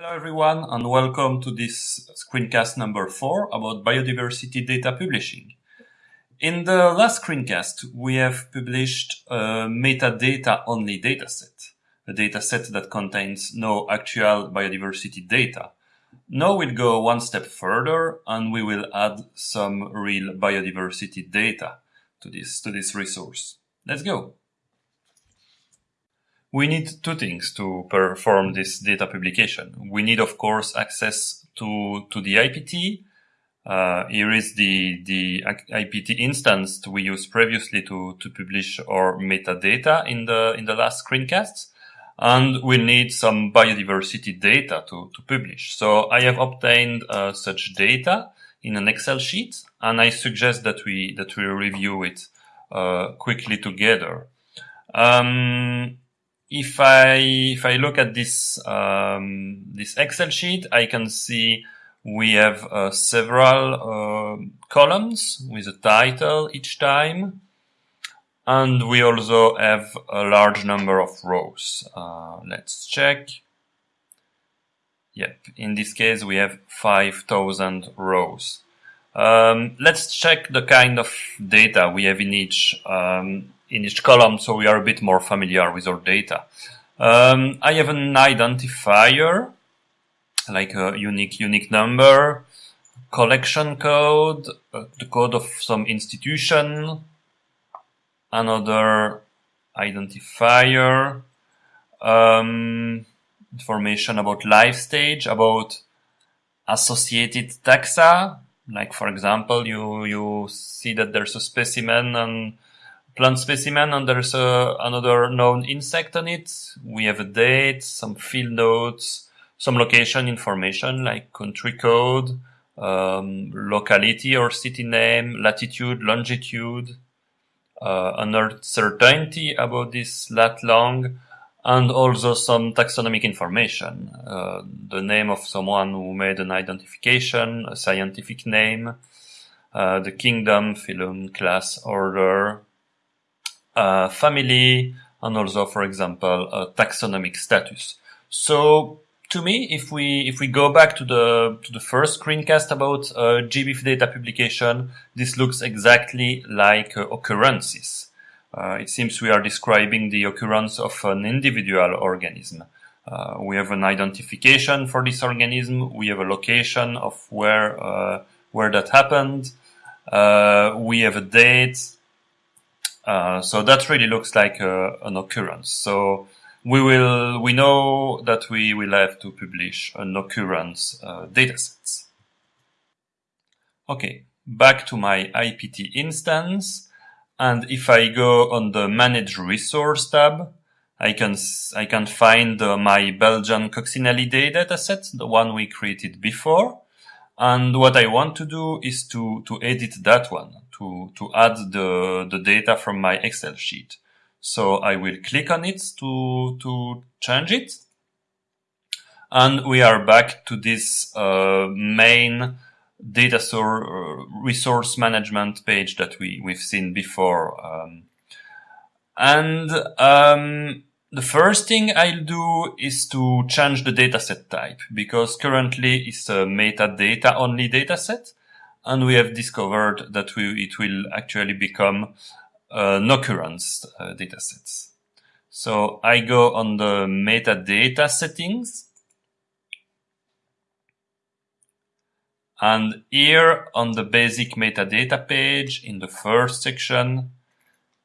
Hello everyone and welcome to this screencast number 4 about biodiversity data publishing. In the last screencast we have published a metadata only dataset, a dataset that contains no actual biodiversity data. Now we'll go one step further and we will add some real biodiversity data to this, to this resource. Let's go. We need two things to perform this data publication. We need, of course, access to, to the IPT. Uh, here is the, the IPT instance we used previously to, to publish our metadata in the, in the last screencasts. And we need some biodiversity data to, to publish. So I have obtained uh, such data in an Excel sheet, and I suggest that we, that we review it uh, quickly together. Um, if I if I look at this um, this Excel sheet, I can see we have uh, several uh, columns with a title each time, and we also have a large number of rows. Uh, let's check. Yep, in this case we have 5,000 rows. Um, let's check the kind of data we have in each. Um, in each column so we are a bit more familiar with our data. Um, I have an identifier, like a unique unique number, collection code, uh, the code of some institution, another identifier, um, information about life stage, about associated taxa, like for example, you, you see that there's a specimen and plant specimen and there's another known insect on it. We have a date, some field notes, some location information like country code, um, locality or city name, latitude, longitude, uh, uncertainty about this lat long, and also some taxonomic information, uh, the name of someone who made an identification, a scientific name, uh, the kingdom, phylum, class, order, uh, family, and also, for example, taxonomic status. So to me, if we if we go back to the to the first screencast about uh, GBIF data publication, this looks exactly like uh, occurrences. Uh, it seems we are describing the occurrence of an individual organism. Uh, we have an identification for this organism. We have a location of where uh, where that happened. Uh, we have a date uh, so that really looks like a, an occurrence. So we will, we know that we will have to publish an occurrence uh, datasets. Okay, back to my IPT instance. And if I go on the manage resource tab, I can, I can find uh, my Belgian coccinellidae dataset, the one we created before. And what I want to do is to, to edit that one to, to add the, the data from my Excel sheet. So I will click on it to, to change it. And we are back to this uh, main data source uh, resource management page that we, we've seen before. Um, and um, the first thing I'll do is to change the dataset type because currently it's a metadata only dataset and we have discovered that we, it will actually become an occurrence uh, datasets. So I go on the metadata settings. And here on the basic metadata page in the first section,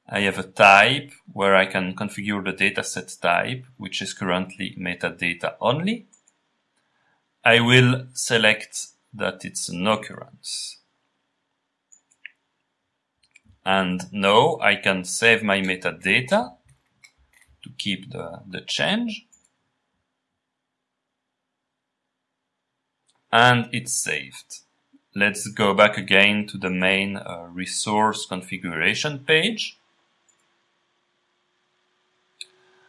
I have a type where I can configure the dataset type, which is currently metadata only. I will select that it's an occurrence. And now I can save my metadata to keep the, the change. And it's saved. Let's go back again to the main uh, resource configuration page.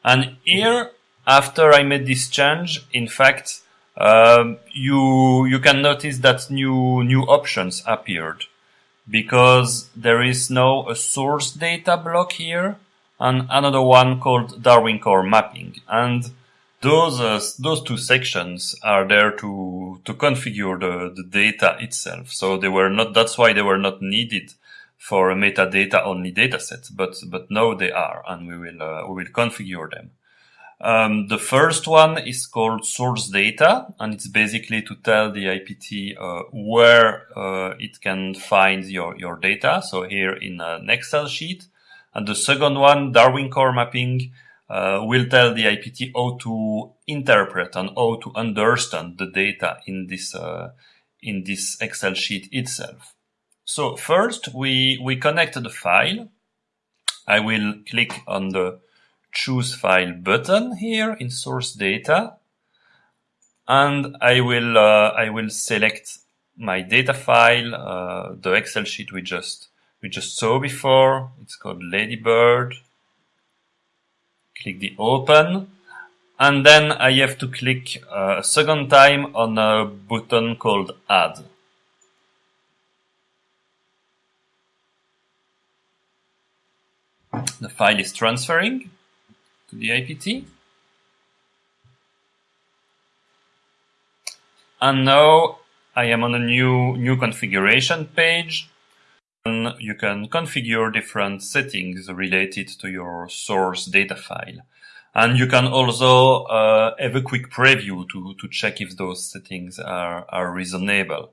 And here, after I made this change, in fact, um, you you can notice that new new options appeared because there is now a source data block here and another one called Darwin Core mapping. And those uh, those two sections are there to to configure the, the data itself. So they were not. That's why they were not needed for a metadata only dataset, but but now they are, and we will uh, we will configure them. Um, the first one is called source data, and it's basically to tell the IPT uh, where uh, it can find your your data. So here in an Excel sheet, and the second one, Darwin core mapping, uh, will tell the IPT how to interpret and how to understand the data in this uh, in this Excel sheet itself. So first we, we connect the file. I will click on the choose file button here in source data. And I will, uh, I will select my data file, uh, the Excel sheet we just, we just saw before. It's called Ladybird. Click the open. And then I have to click uh, a second time on a button called add. The file is transferring to the IPT. And now I am on a new, new configuration page. And you can configure different settings related to your source data file. And you can also uh, have a quick preview to, to check if those settings are, are reasonable.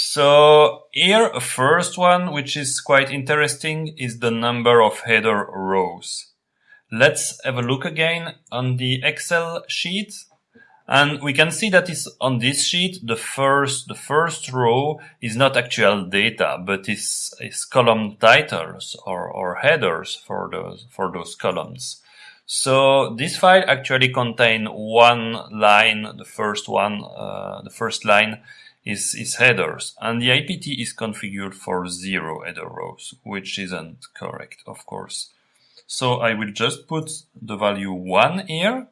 So here, a first one, which is quite interesting, is the number of header rows. Let's have a look again on the Excel sheet. And we can see that is on this sheet, the first, the first row is not actual data, but is, is column titles or, or headers for those, for those columns. So this file actually contain one line, the first one, uh, the first line is, is headers and the IPT is configured for zero header rows, which isn't correct, of course. So I will just put the value one here.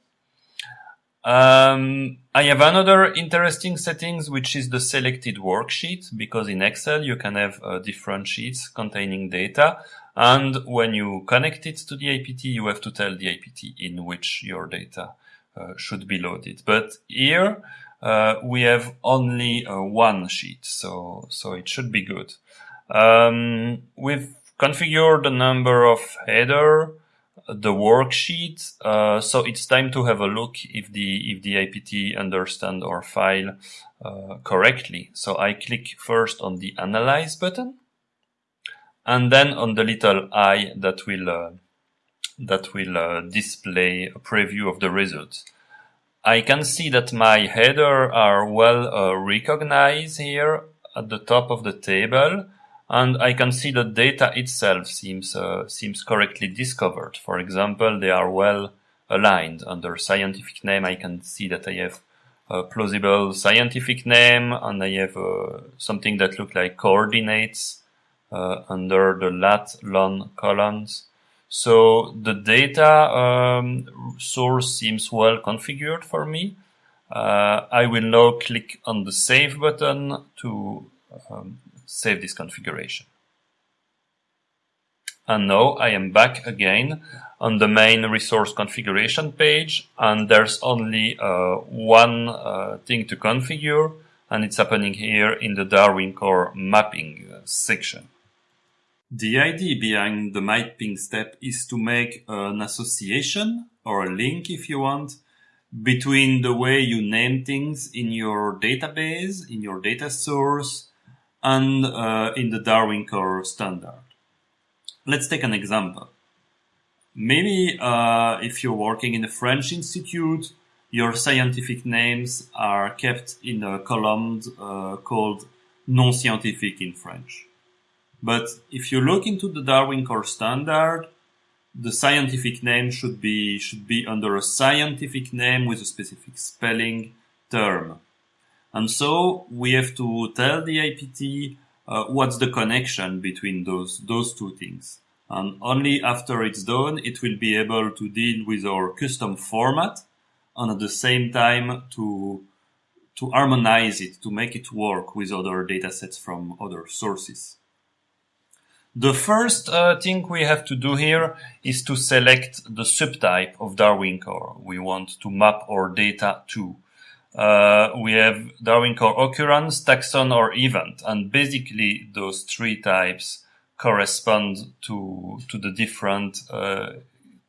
Um, I have another interesting settings, which is the selected worksheet, because in Excel you can have uh, different sheets containing data. And when you connect it to the IPT, you have to tell the IPT in which your data uh, should be loaded. But here, we have only uh, one sheet, so so it should be good. Um, we've configured the number of header, the worksheet, uh, so it's time to have a look if the if the IPT understand our file uh, correctly. So I click first on the Analyze button, and then on the little eye that will uh, that will uh, display a preview of the results. I can see that my header are well uh, recognized here at the top of the table and I can see the data itself seems uh, seems correctly discovered. For example, they are well aligned under scientific name. I can see that I have a plausible scientific name and I have uh, something that look like coordinates uh, under the lat lon columns. So the data um, source seems well configured for me. Uh, I will now click on the Save button to um, save this configuration. And now I am back again on the main resource configuration page and there's only uh, one uh, thing to configure and it's happening here in the Darwin Core mapping uh, section. The idea behind the mapping step is to make an association or a link if you want between the way you name things in your database, in your data source, and uh, in the Darwin Core standard. Let's take an example. Maybe uh, if you're working in a French institute, your scientific names are kept in a column uh, called nom scientifique in French. But if you look into the Darwin Core standard, the scientific name should be should be under a scientific name with a specific spelling term. And so we have to tell the IPT uh, what's the connection between those those two things. And only after it's done, it will be able to deal with our custom format and at the same time to to harmonize it, to make it work with other datasets from other sources. The first uh, thing we have to do here is to select the subtype of Darwin core we want to map our data to. Uh, we have Darwin core occurrence, taxon, or event, and basically those three types correspond to to the different uh,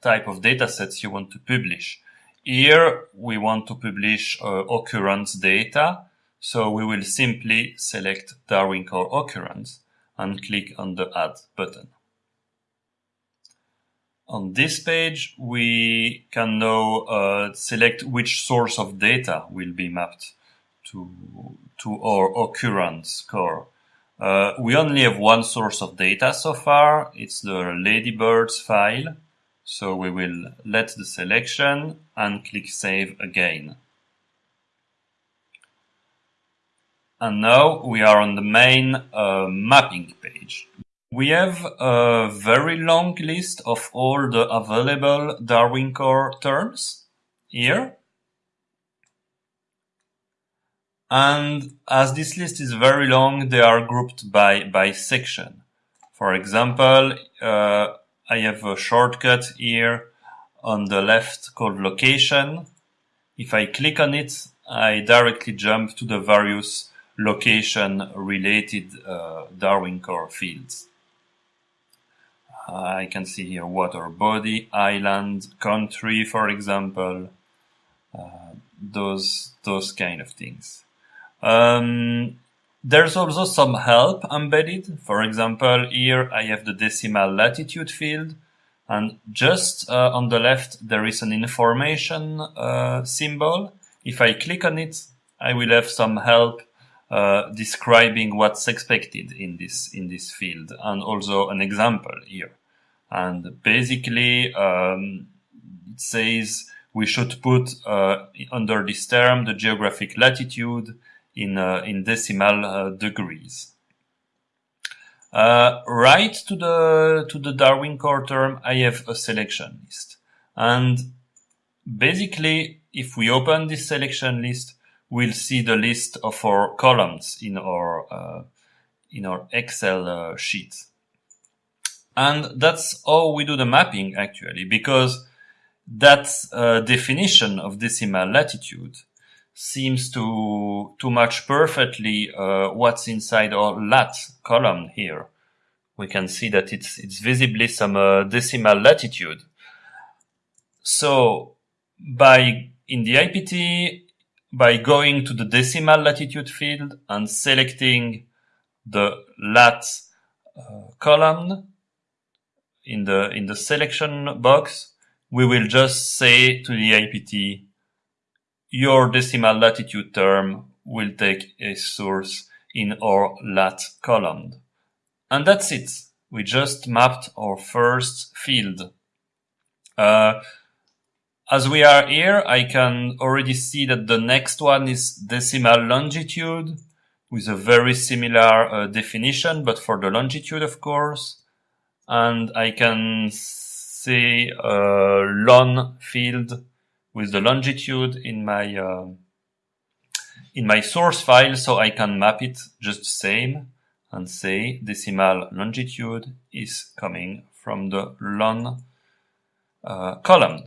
type of data sets you want to publish. Here we want to publish uh, occurrence data, so we will simply select Darwin core occurrence and click on the Add button. On this page, we can now uh, select which source of data will be mapped to, to our occurrence core. Uh, we only have one source of data so far. It's the ladybirds file. So we will let the selection and click save again. And now we are on the main uh, mapping page. We have a very long list of all the available Darwin core terms here. And as this list is very long, they are grouped by, by section. For example, uh, I have a shortcut here on the left called location. If I click on it, I directly jump to the various location related uh, Darwin core fields. I can see here water body, island, country, for example, uh, those those kind of things. Um, there's also some help embedded. For example, here I have the decimal latitude field, and just uh, on the left there is an information uh, symbol. If I click on it, I will have some help uh, describing what's expected in this in this field and also an example here. And basically, um, it says we should put uh, under this term the geographic latitude in uh, in decimal uh, degrees. Uh, right to the to the Darwin core term, I have a selection list, and basically, if we open this selection list, we'll see the list of our columns in our uh, in our Excel uh, sheet. And that's how we do the mapping actually, because that uh, definition of decimal latitude seems to to match perfectly uh, what's inside our lat column here. We can see that it's it's visibly some uh, decimal latitude. So by in the IPT by going to the decimal latitude field and selecting the lat uh, column in the in the selection box, we will just say to the IPT, your decimal latitude term will take a source in our lat column. And that's it. We just mapped our first field. Uh, as we are here, I can already see that the next one is decimal longitude with a very similar uh, definition, but for the longitude, of course. And I can see a lon field with the longitude in my uh, in my source file, so I can map it just the same and say decimal longitude is coming from the lon uh, column.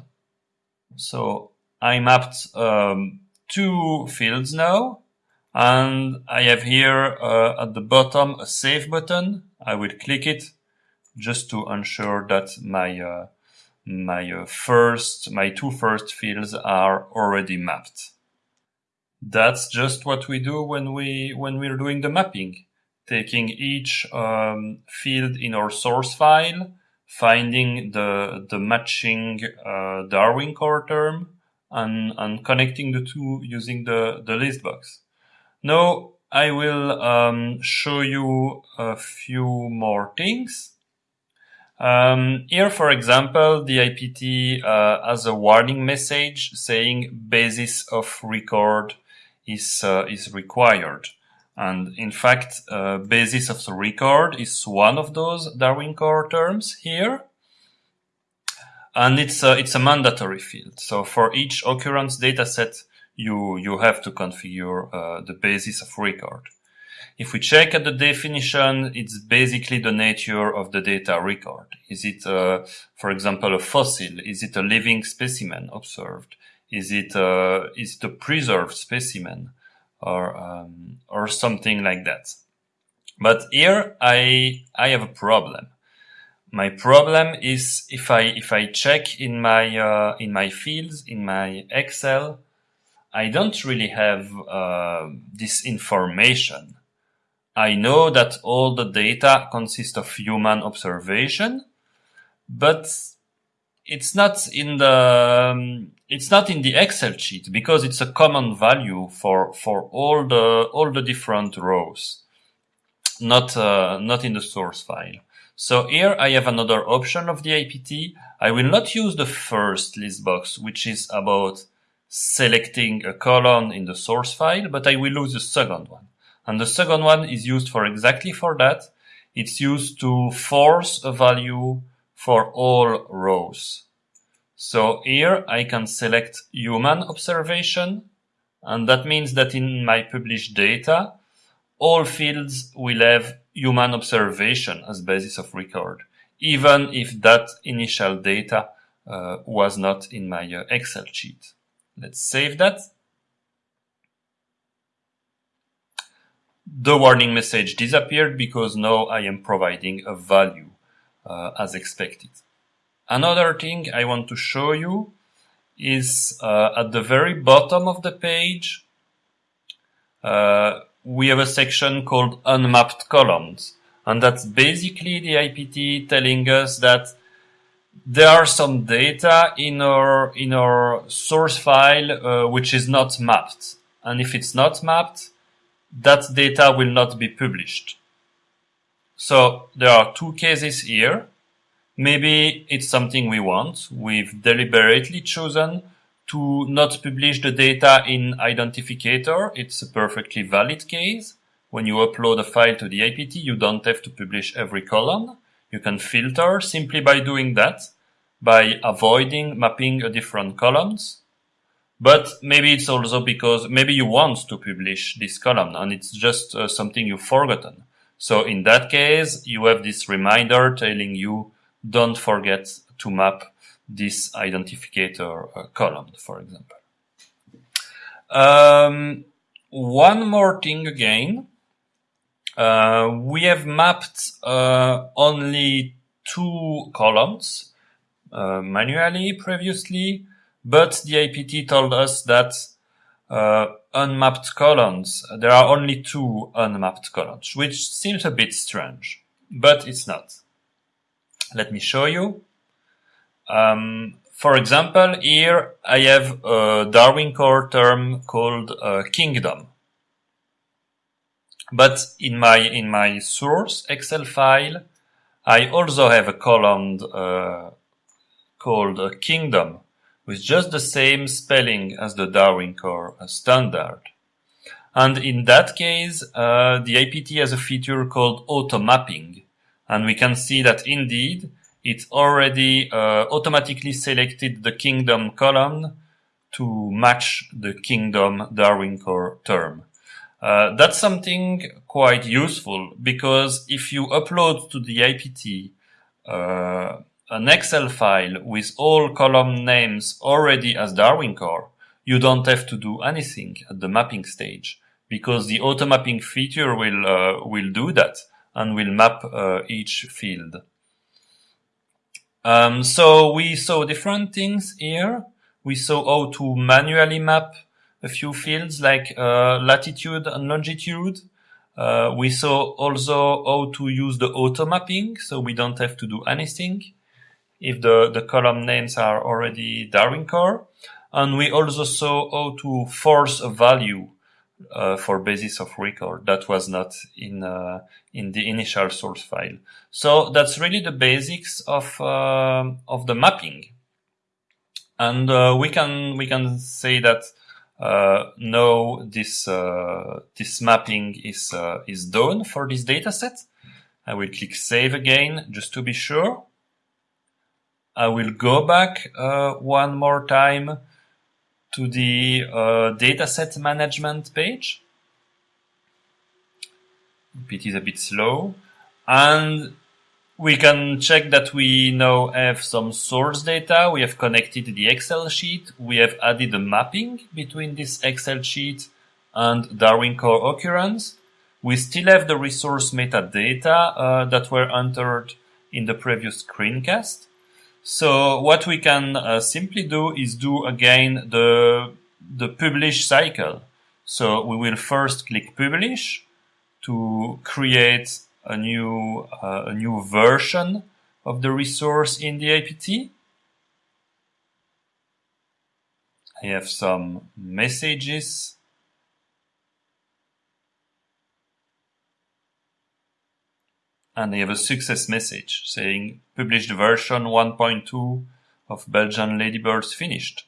So I mapped um, two fields now, and I have here uh, at the bottom a save button. I will click it just to ensure that my uh, my uh, first my two first fields are already mapped. That's just what we do when we when we're doing the mapping, taking each um, field in our source file finding the the matching uh, Darwin core term and and connecting the two using the the list box. Now I will um, show you a few more things. Um, here, for example, the IPT uh, has a warning message saying basis of record is uh, is required. And in fact, uh, basis of the record is one of those Darwin core terms here. And it's a, it's a mandatory field. So for each occurrence dataset, you, you have to configure uh, the basis of record. if we check at the definition, it's basically the nature of the data record. Is it, uh, for example, a fossil? Is it a living specimen observed? Is it, uh, is it a preserved specimen or, um, or something like that? But here I, I have a problem. My problem is if I, if I check in my, uh, in my fields, in my Excel, I don't really have, uh, this information I know that all the data consists of human observation, but it's not in the um, it's not in the Excel sheet because it's a common value for for all the all the different rows, not uh, not in the source file. So here I have another option of the IPT. I will not use the first list box, which is about selecting a column in the source file, but I will use the second one. And the second one is used for exactly for that. It's used to force a value for all rows. So here I can select human observation. And that means that in my published data, all fields will have human observation as basis of record, even if that initial data uh, was not in my uh, Excel sheet. Let's save that. the warning message disappeared because now I am providing a value uh, as expected. Another thing I want to show you is uh, at the very bottom of the page, uh, we have a section called unmapped columns. And that's basically the IPT telling us that there are some data in our, in our source file uh, which is not mapped. And if it's not mapped, that data will not be published. So there are two cases here. Maybe it's something we want. We've deliberately chosen to not publish the data in identificator. It's a perfectly valid case. When you upload a file to the IPT, you don't have to publish every column. You can filter simply by doing that, by avoiding mapping a different columns. But maybe it's also because maybe you want to publish this column and it's just uh, something you've forgotten. So in that case, you have this reminder telling you don't forget to map this identificator uh, column, for example. Um, one more thing again. Uh, we have mapped uh, only two columns uh, manually previously. But the IPT told us that uh, unmapped columns, there are only two unmapped columns, which seems a bit strange, but it's not. Let me show you. Um, for example, here I have a Darwin core term called uh, kingdom. But in my in my source Excel file, I also have a column uh, called uh, kingdom with just the same spelling as the Darwin core standard. And in that case, uh, the IPT has a feature called auto mapping. And we can see that indeed, it already uh, automatically selected the kingdom column to match the kingdom Darwin core term. Uh, that's something quite useful because if you upload to the IPT uh, an Excel file with all column names already as Darwin core, you don't have to do anything at the mapping stage because the auto mapping feature will uh, will do that and we'll map uh, each field. Um, so we saw different things here. We saw how to manually map a few fields like uh, latitude and longitude. Uh, we saw also how to use the auto mapping, so we don't have to do anything if the, the column names are already Darwin core. And we also saw how to force a value uh, for basis of record that was not in uh, in the initial source file. So that's really the basics of uh, of the mapping, and uh, we can we can say that uh, now this uh, this mapping is is done for this data set. I will click save again just to be sure. I will go back uh, one more time to the uh, dataset management page. it is a bit slow. And we can check that we now have some source data. We have connected the Excel sheet. We have added a mapping between this Excel sheet and Darwin core occurrence. We still have the resource metadata uh, that were entered in the previous screencast. So what we can uh, simply do is do again the, the publish cycle. So we will first click publish to create a new, uh, a new version of the resource in the IPT. I have some messages and they have a success message saying published version 1.2 of Belgian Ladybirds finished.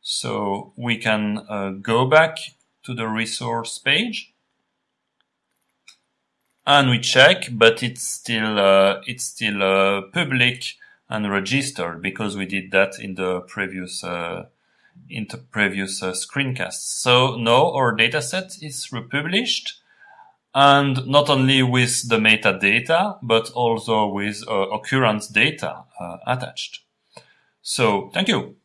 So we can uh, go back to the resource page and we check, but it's still uh, it's still uh, public and registered because we did that in the previous uh, in the previous uh, screencasts. So now our dataset is republished and not only with the metadata, but also with uh, occurrence data uh, attached. So thank you.